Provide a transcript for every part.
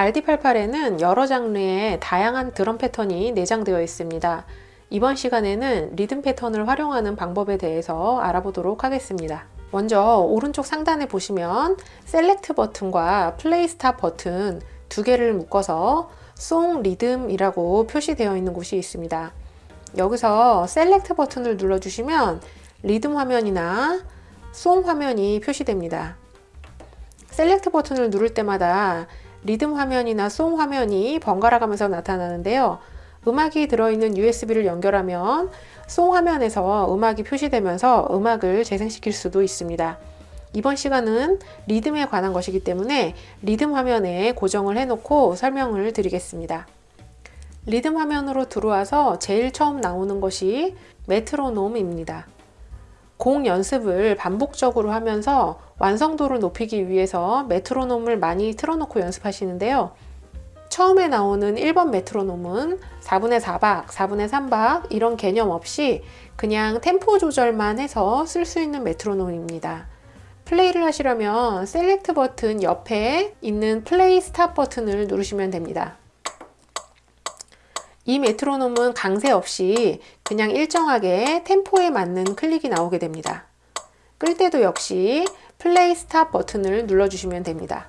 RD88에는 여러 장르의 다양한 드럼 패턴이 내장되어 있습니다. 이번 시간에는 리듬 패턴을 활용하는 방법에 대해서 알아보도록 하겠습니다. 먼저 오른쪽 상단에 보시면 select 버튼과 play stop 버튼 두 개를 묶어서 song rhythm이라고 표시되어 있는 곳이 있습니다. 여기서 select 버튼을 눌러주시면 리듬 화면이나 song 화면이 표시됩니다. select 버튼을 누를 때마다 리듬 화면이나 song 화면이 번갈아 가면서 나타나는데요. 음악이 들어있는 USB를 연결하면 song 화면에서 음악이 표시되면서 음악을 재생시킬 수도 있습니다. 이번 시간은 리듬에 관한 것이기 때문에 리듬 화면에 고정을 해놓고 설명을 드리겠습니다. 리듬 화면으로 들어와서 제일 처음 나오는 것이 메트로놈입니다. 곡 연습을 반복적으로 하면서 완성도를 높이기 위해서 메트로놈을 많이 틀어놓고 연습하시는데요. 처음에 나오는 1번 메트로놈은 4분의 4박, 4분의 3박 이런 개념 없이 그냥 템포 조절만 해서 쓸 수 있는 메트로놈입니다. 플레이를 하시려면 select 버튼 옆에 있는 play stop 버튼을 누르시면 됩니다. 이 메트로놈은 강세 없이 그냥 일정하게 템포에 맞는 클릭이 나오게 됩니다. 끌 때도 역시 play stop 버튼을 눌러주시면 됩니다.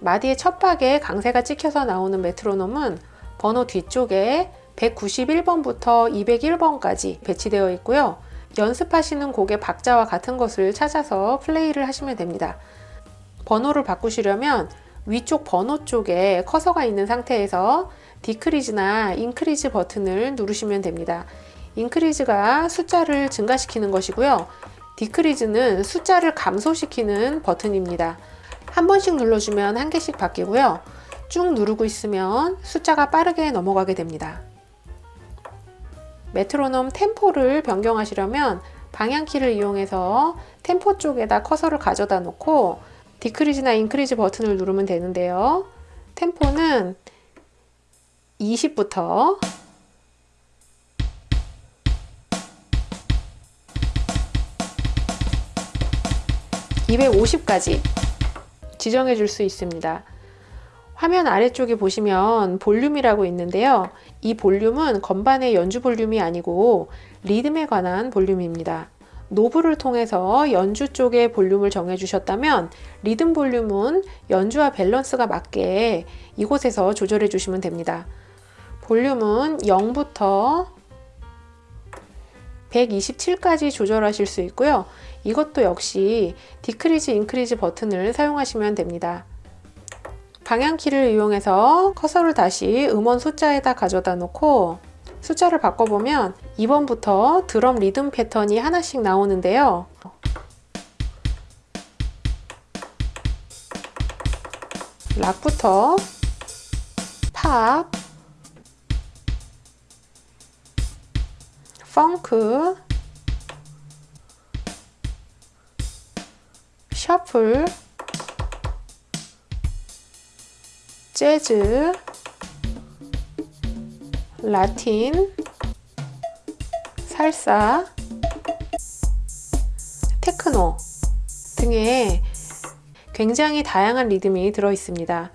마디의 첫 박에 강세가 찍혀서 나오는 메트로놈은 번호 뒤쪽에 191번부터 201번까지 배치되어 있고요. 연습하시는 곡의 박자와 같은 것을 찾아서 플레이를 하시면 됩니다. 번호를 바꾸시려면 위쪽 번호 쪽에 커서가 있는 상태에서 decrease나 increase 버튼을 누르시면 됩니다. 인크리즈가 숫자를 증가시키는 것이고요. 디크리즈는 숫자를 감소시키는 버튼입니다. 한 번씩 눌러주면 한 개씩 바뀌고요. 쭉 누르고 있으면 숫자가 빠르게 넘어가게 됩니다. 메트로놈 템포를 변경하시려면 방향키를 이용해서 템포 쪽에다 커서를 가져다 놓고 디크리즈나 인크리즈 버튼을 누르면 되는데요. 템포는 20부터 250까지 지정해 줄 수 있습니다. 화면 아래쪽에 보시면 볼륨이라고 있는데요. 이 볼륨은 건반의 연주 볼륨이 아니고 리듬에 관한 볼륨입니다. 노브를 통해서 연주 쪽의 볼륨을 정해 주셨다면 리듬 볼륨은 연주와 밸런스가 맞게 이곳에서 조절해 주시면 됩니다. 볼륨은 0부터 127까지 조절하실 수 있고요. 이것도 역시 decrease, increase 버튼을 사용하시면 됩니다. 방향키를 이용해서 커서를 다시 음원 숫자에다 가져다 놓고 숫자를 바꿔보면 2번부터 드럼 리듬 패턴이 하나씩 나오는데요. 락부터 팝, 펑크, 셔플, 재즈, 라틴, 살사, 테크노 등의 굉장히 다양한 리듬이 들어 있습니다.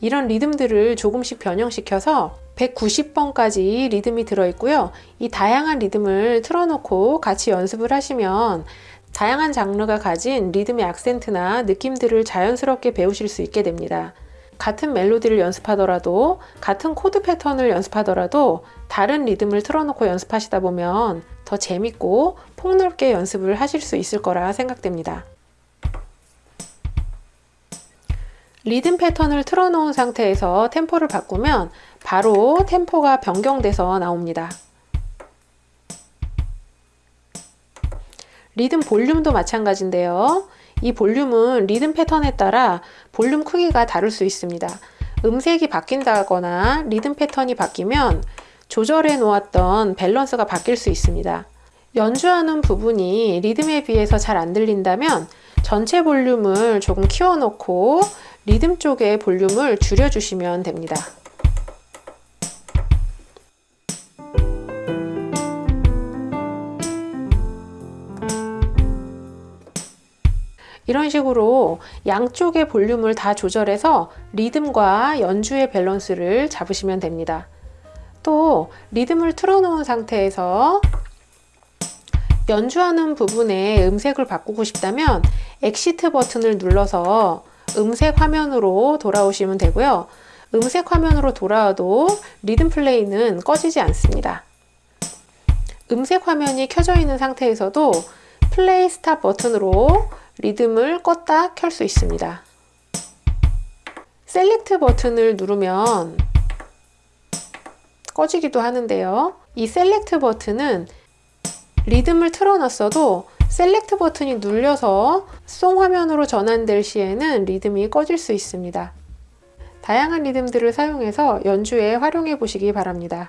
이런 리듬들을 조금씩 변형시켜서 190번까지 리듬이 들어있고요. 이 다양한 리듬을 틀어놓고 같이 연습을 하시면 다양한 장르가 가진 리듬의 악센트나 느낌들을 자연스럽게 배우실 수 있게 됩니다. 같은 멜로디를 연습하더라도 같은 코드 패턴을 연습하더라도 다른 리듬을 틀어놓고 연습하시다 보면 더 재밌고 폭넓게 연습을 하실 수 있을 거라 생각됩니다. 리듬 패턴을 틀어놓은 상태에서 템포를 바꾸면 바로 템포가 변경돼서 나옵니다. 리듬 볼륨도 마찬가지인데요. 이 볼륨은 리듬 패턴에 따라 볼륨 크기가 다를 수 있습니다. 음색이 바뀐다거나 리듬 패턴이 바뀌면 조절해 놓았던 밸런스가 바뀔 수 있습니다. 연주하는 부분이 리듬에 비해서 잘 안 들린다면 전체 볼륨을 조금 키워놓고 리듬 쪽의 볼륨을 줄여주시면 됩니다. 이런 식으로 양쪽의 볼륨을 다 조절해서 리듬과 연주의 밸런스를 잡으시면 됩니다. 또 리듬을 틀어놓은 상태에서 연주하는 부분에 음색을 바꾸고 싶다면 exit 버튼을 눌러서 음색 화면으로 돌아오시면 되고요. 음색 화면으로 돌아와도 리듬 플레이는 꺼지지 않습니다. 음색 화면이 켜져 있는 상태에서도 play stop 버튼으로 리듬을 껐다 켤 수 있습니다. select 버튼을 누르면 꺼지기도 하는데요. 이 select 버튼은 리듬을 틀어놨어도 select 버튼이 눌려서 song 화면으로 전환될 시에는 리듬이 꺼질 수 있습니다. 다양한 리듬들을 사용해서 연주에 활용해 보시기 바랍니다.